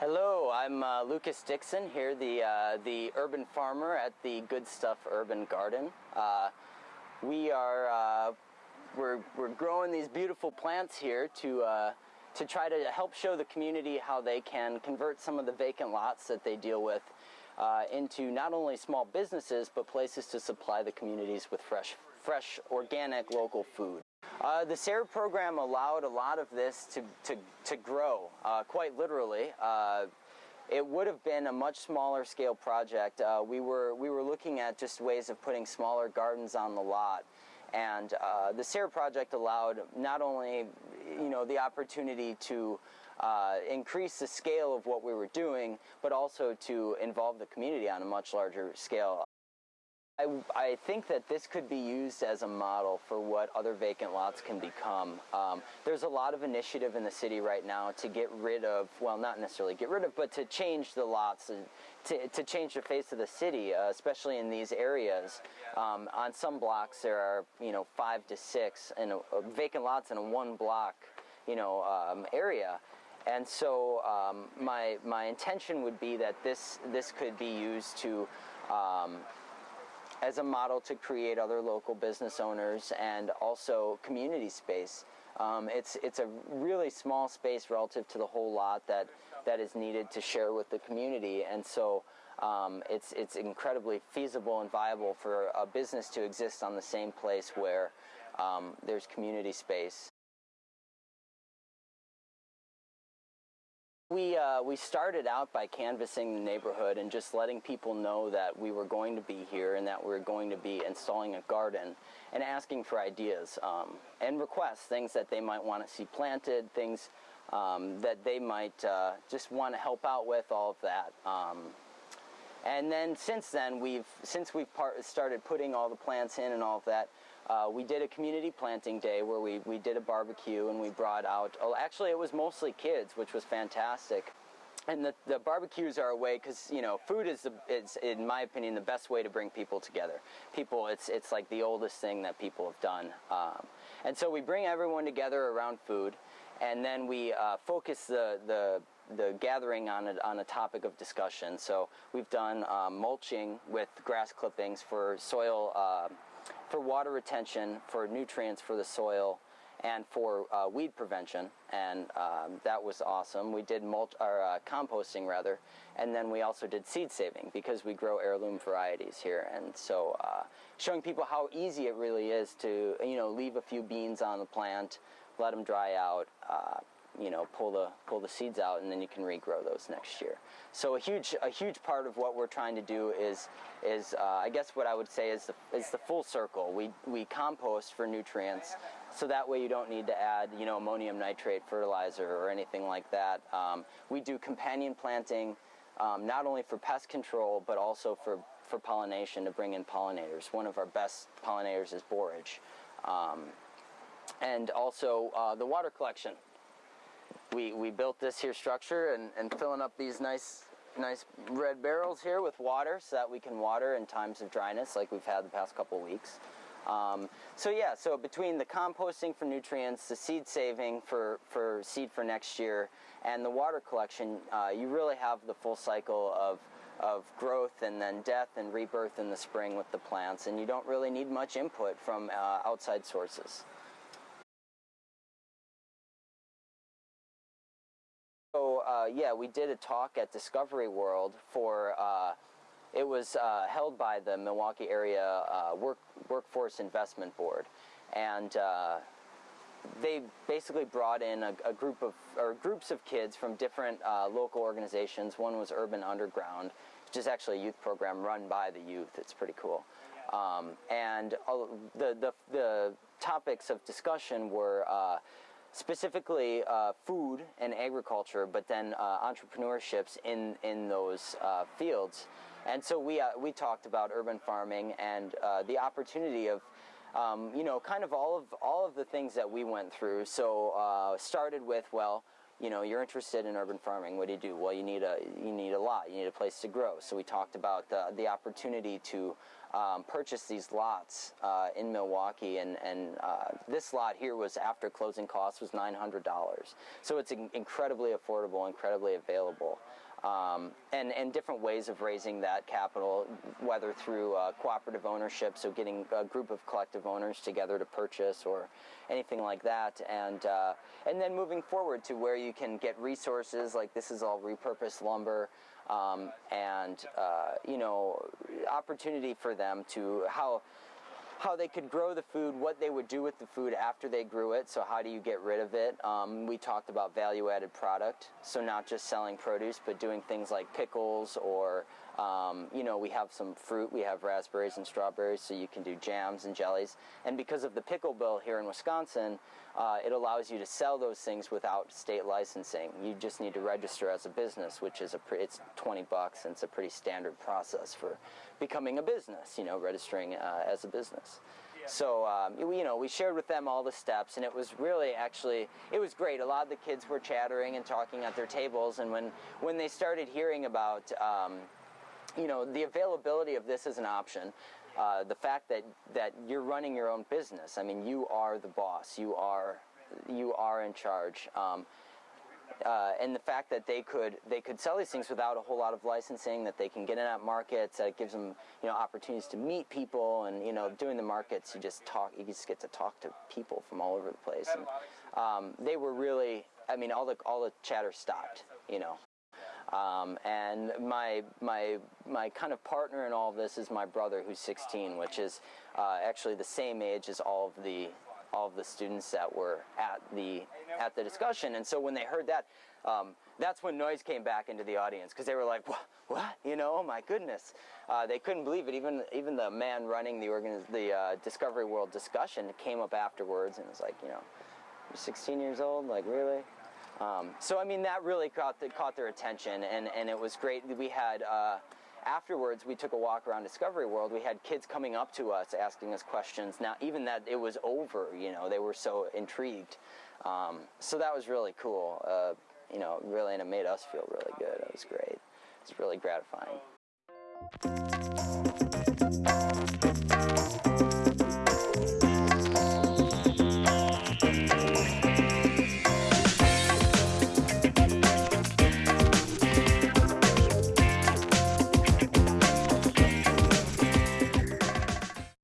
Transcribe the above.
Hello, I'm uh, Lucas Dixon here, the uh, the urban farmer at the Good Stuff Urban Garden. Uh, we are uh, we're we're growing these beautiful plants here to uh, to try to help show the community how they can convert some of the vacant lots that they deal with uh, into not only small businesses but places to supply the communities with fresh fresh organic local food. Uh, the SARE program allowed a lot of this to, to, to grow, uh, quite literally. Uh, it would have been a much smaller scale project. Uh, we, were, we were looking at just ways of putting smaller gardens on the lot. And uh, the SARE project allowed not only you know, the opportunity to uh, increase the scale of what we were doing, but also to involve the community on a much larger scale. I, I, think that this could be used as a model for what other vacant lots can become. Um, there's a lot of initiative in the city right now to get rid of, well, not necessarily get rid of, but to change the lots, to, to change the face of the city, uh, especially in these areas. Um, on some blocks, there are, you know, five to six vacant lots in a one block, you know, um, area. And so um, my, my intention would be that this, this could be used to um, as a model to create other local business owners and also community space. Um, it's, it's a really small space relative to the whole lot that, that is needed to share with the community. And so um, it's, it's incredibly feasible and viable for a business to exist on the same place where um, there's community space. We, uh, we started out by canvassing the neighborhood and just letting people know that we were going to be here and that we are going to be installing a garden and asking for ideas um, and requests, things that they might want to see planted, things um, that they might uh, just want to help out with, all of that. Um, and then since then, we've, since we've started putting all the plants in and all of that, uh, we did a community planting day where we, we did a barbecue and we brought out, oh, actually it was mostly kids, which was fantastic. And the, the barbecues are a way, because, you know, food is, the, is, in my opinion, the best way to bring people together. People, it's, it's like the oldest thing that people have done. Um, and so we bring everyone together around food, and then we uh, focus the, the, the gathering on a, on a topic of discussion. So we've done uh, mulching with grass clippings for soil uh, for water retention, for nutrients for the soil, and for uh, weed prevention, and um, that was awesome. We did mulch, or uh, composting rather, and then we also did seed saving because we grow heirloom varieties here, and so uh, showing people how easy it really is to you know leave a few beans on the plant, let them dry out, uh, you know, pull the pull the seeds out, and then you can regrow those next year. So a huge a huge part of what we're trying to do is is uh, I guess what I would say is the is the full circle. We we compost for nutrients, so that way you don't need to add you know ammonium nitrate fertilizer or anything like that. Um, we do companion planting, um, not only for pest control but also for for pollination to bring in pollinators. One of our best pollinators is borage. Um, and also uh, the water collection we, we built this here structure and, and filling up these nice nice red barrels here with water so that we can water in times of dryness like we've had the past couple weeks. Um, so yeah, so between the composting for nutrients, the seed saving for, for seed for next year, and the water collection, uh, you really have the full cycle of, of growth and then death and rebirth in the spring with the plants, and you don't really need much input from uh, outside sources. So uh, yeah, we did a talk at Discovery World for. Uh, it was uh, held by the Milwaukee Area uh, Work, Workforce Investment Board, and uh, they basically brought in a, a, group of or groups of kids from different uh, local organizations. One was Urban Underground, which is actually a youth program run by the youth. It's pretty cool. Um, and the, the the topics of discussion were specifically uh, food and agriculture, but then uh, entrepreneurships in in those uh, fields. And so we uh, we talked about urban farming and uh, the opportunity of um, you know, kind of all of all of the things that we went through. So uh, started with well, you know, you're interested in urban farming. What do you do? Well, you need a you need a lot. You need a place to grow. So we talked about the the opportunity to um, purchase these lots uh, in Milwaukee, and and uh, this lot here was after closing costs was nine hundred dollars. So it's in incredibly affordable, incredibly available um, and, and different ways of raising that capital, whether through uh, cooperative ownership, so getting a group of collective owners together to purchase or anything like that, and, uh, and then moving forward to where you can get resources, like this is all repurposed lumber, um, and, uh, you know, opportunity for them to, how, how they could grow the food, what they would do with the food after they grew it. So how do you get rid of it? Um, we talked about value-added product. So not just selling produce, but doing things like pickles or, um, you know, we have some fruit. We have raspberries and strawberries, so you can do jams and jellies. And because of the pickle bill here in Wisconsin, uh, it allows you to sell those things without state licensing. You just need to register as a business, which is a it's 20 bucks, and it's a pretty standard process for becoming a business. You know, registering uh, as a business. So um, you know, we shared with them all the steps, and it was really actually it was great. A lot of the kids were chattering and talking at their tables, and when when they started hearing about um, you know the availability of this as an option, uh, the fact that that you're running your own business. I mean, you are the boss. You are you are in charge. Um, uh, and the fact that they could they could sell these things without a whole lot of licensing, that they can get in at markets, that it gives them you know opportunities to meet people, and you know doing the markets, you just talk, you just get to talk to people from all over the place. And um, they were really, I mean, all the all the chatter stopped, you know. Um, and my my my kind of partner in all of this is my brother, who's 16, which is uh, actually the same age as all of the all of the students that were at the at the discussion. And so when they heard that, um, that's when noise came back into the audience because they were like, "What? What? You know? Oh my goodness!" Uh, they couldn't believe it. Even even the man running the organ the uh, Discovery World discussion came up afterwards and was like, "You know, you're 16 years old? Like really?" Um, so I mean that really caught the, caught their attention, and and it was great. We had. Uh, afterwards, we took a walk around Discovery World. We had kids coming up to us asking us questions. Now, even that it was over, you know, they were so intrigued. Um, so that was really cool. Uh, you know, really, and it made us feel really good. It was great. It's really gratifying.